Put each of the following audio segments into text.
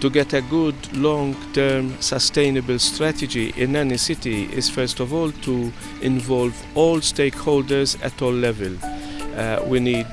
to get a good long-term sustainable strategy in any city is first of all to involve all stakeholders at all levels. Uh, we need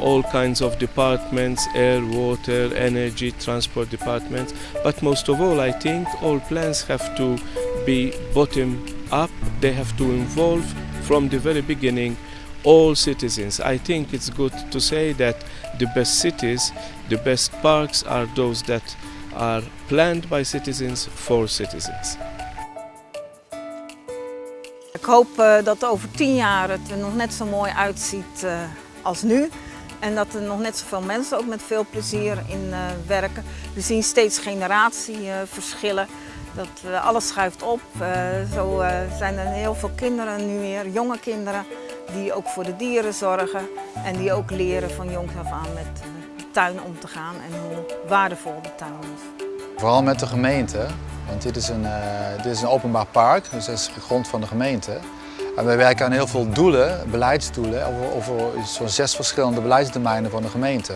all kinds of departments, air, water, energy, transport departments. But most of all, I think all plans have to be bottom up. They have to involve from the very beginning all citizens. I think it's good to say that the best cities, the best parks are those that are planned by citizens for citizens. Ik hoop uh, dat over tien jaar het er nog net zo mooi uitziet uh, als nu. En dat er nog net zoveel mensen ook met veel plezier in uh, werken. We zien steeds generatieverschillen. Dat alles schuift op. zo zijn er heel veel kinderen nu weer, jonge kinderen, die ook voor de dieren zorgen. En die ook leren van jongs af aan met de tuin om te gaan en hoe waardevol de tuin is. Vooral met de gemeente, want dit is een, uh, dit is een openbaar park, dus dat is de grond van de gemeente. En wij werken aan heel veel doelen, beleidsdoelen, over, over zo'n zes verschillende beleidsdomeinen van de gemeente.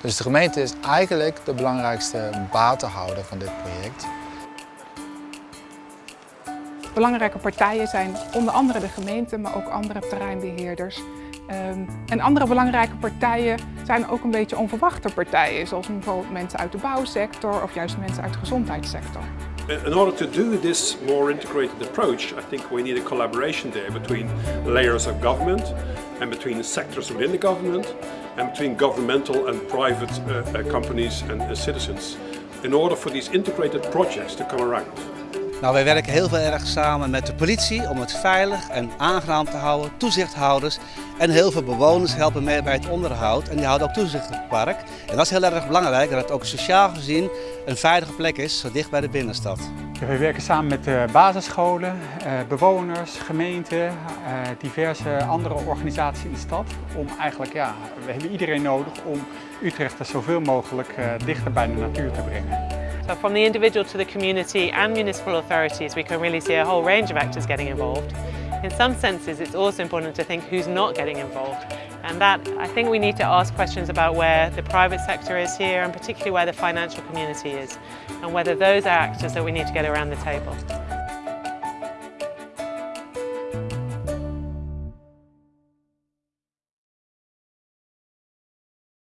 Dus de gemeente is eigenlijk de belangrijkste batenhouder van dit project. Belangrijke partijen zijn onder andere de gemeente, maar ook andere terreinbeheerders. Um, en andere belangrijke partijen zijn ook een beetje onverwachte partijen, zoals bijvoorbeeld mensen uit de bouwsector of juist mensen uit de gezondheidssector. In order to do this more integrated approach, I think we need a collaboration there between layers of government and between sectors within the government and between governmental and private uh, uh, companies and uh, citizens in order for these integrated projects to come around. Nou, wij werken heel veel erg samen met de politie om het veilig en aangenaam te houden, toezichthouders en heel veel bewoners helpen mee bij het onderhoud en die houden ook toezicht op het park. En dat is heel erg belangrijk dat het ook sociaal gezien een veilige plek is, zo dicht bij de binnenstad. We werken samen met de basisscholen, eh, bewoners, gemeenten, eh, diverse andere organisaties in de stad. Om eigenlijk, ja, we hebben iedereen nodig om Utrecht er zoveel mogelijk eh, dichter bij de natuur te brengen. So from the individual to the community and municipal authorities, we can really see a whole range of actors getting involved. In some senses, it's also important to think who's not getting involved. And that, I think we need to ask questions about where the private sector is here and particularly where the financial community is and whether those are actors that we need to get around the table.